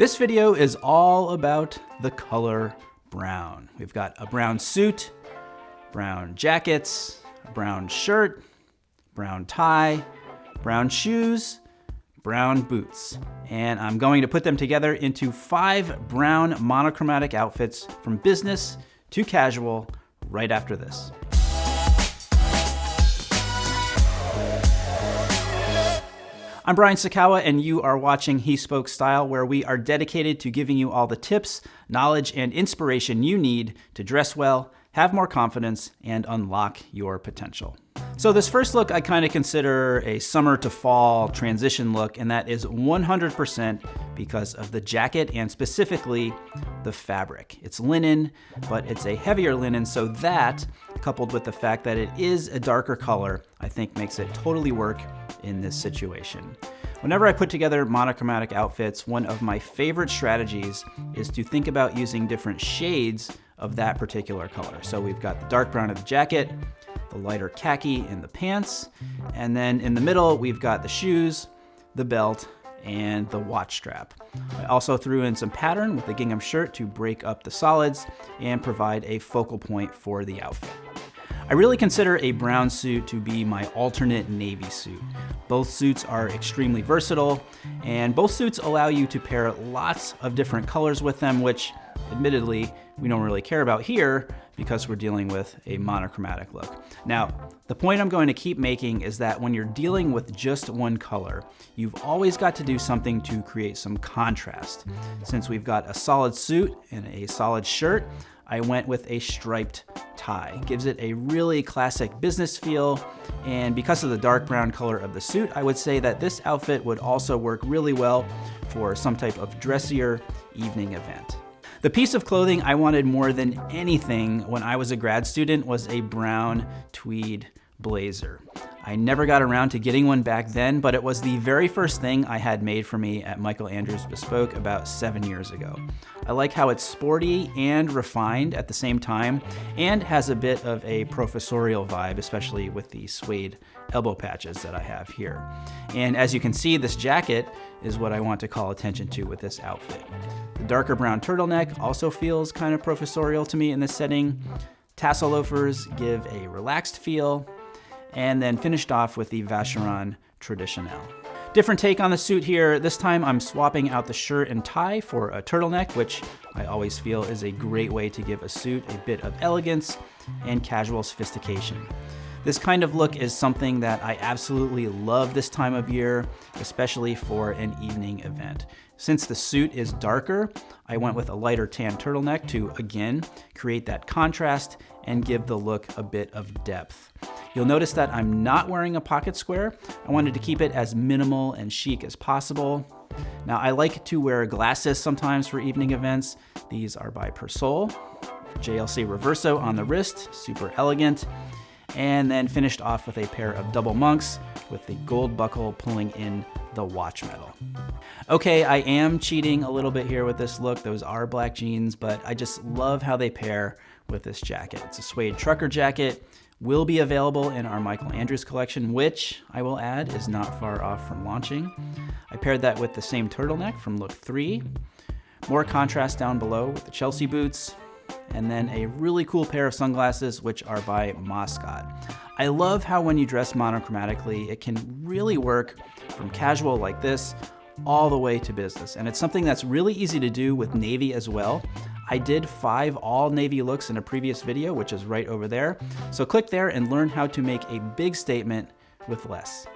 This video is all about the color brown. We've got a brown suit, brown jackets, a brown shirt, brown tie, brown shoes, brown boots. And I'm going to put them together into five brown monochromatic outfits from business to casual right after this. I'm Brian Sacawa, and you are watching He Spoke Style, where we are dedicated to giving you all the tips, knowledge, and inspiration you need to dress well, have more confidence, and unlock your potential. So this first look I kind of consider a summer to fall transition look, and that is 100% because of the jacket and specifically the fabric. It's linen, but it's a heavier linen, so that, coupled with the fact that it is a darker color, I think makes it totally work in this situation. Whenever I put together monochromatic outfits, one of my favorite strategies is to think about using different shades of that particular color. So we've got the dark brown of the jacket, the lighter khaki in the pants, and then in the middle we've got the shoes, the belt, and the watch strap. I also threw in some pattern with the gingham shirt to break up the solids and provide a focal point for the outfit. I really consider a brown suit to be my alternate navy suit. Both suits are extremely versatile, and both suits allow you to pair lots of different colors with them, which admittedly we don't really care about here because we're dealing with a monochromatic look. Now, the point I'm going to keep making is that when you're dealing with just one color, you've always got to do something to create some contrast. Since we've got a solid suit and a solid shirt, I went with a striped tie. Gives it a really classic business feel, and because of the dark brown color of the suit, I would say that this outfit would also work really well for some type of dressier evening event. The piece of clothing I wanted more than anything when I was a grad student was a brown tweed blazer. I never got around to getting one back then, but it was the very first thing I had made for me at Michael Andrews Bespoke about seven years ago. I like how it's sporty and refined at the same time, and has a bit of a professorial vibe, especially with the suede elbow patches that I have here. And as you can see, this jacket is what I want to call attention to with this outfit. The darker brown turtleneck also feels kind of professorial to me in this setting. Tassel loafers give a relaxed feel, and then finished off with the Vacheron Traditionnelle. Different take on the suit here. This time I'm swapping out the shirt and tie for a turtleneck, which I always feel is a great way to give a suit a bit of elegance and casual sophistication. This kind of look is something that I absolutely love this time of year, especially for an evening event. Since the suit is darker, I went with a lighter tan turtleneck to, again, create that contrast and give the look a bit of depth. You'll notice that I'm not wearing a pocket square. I wanted to keep it as minimal and chic as possible. Now I like to wear glasses sometimes for evening events. These are by Persol. JLC Reverso on the wrist, super elegant. And then finished off with a pair of double monks with the gold buckle pulling in the watch metal. Okay, I am cheating a little bit here with this look. Those are black jeans, but I just love how they pair with this jacket. It's a suede trucker jacket will be available in our Michael Andrews collection, which I will add is not far off from launching. I paired that with the same turtleneck from look three. More contrast down below with the Chelsea boots, and then a really cool pair of sunglasses, which are by Moscot. I love how when you dress monochromatically, it can really work from casual like this all the way to business. And it's something that's really easy to do with navy as well. I did five all navy looks in a previous video, which is right over there. So click there and learn how to make a big statement with less.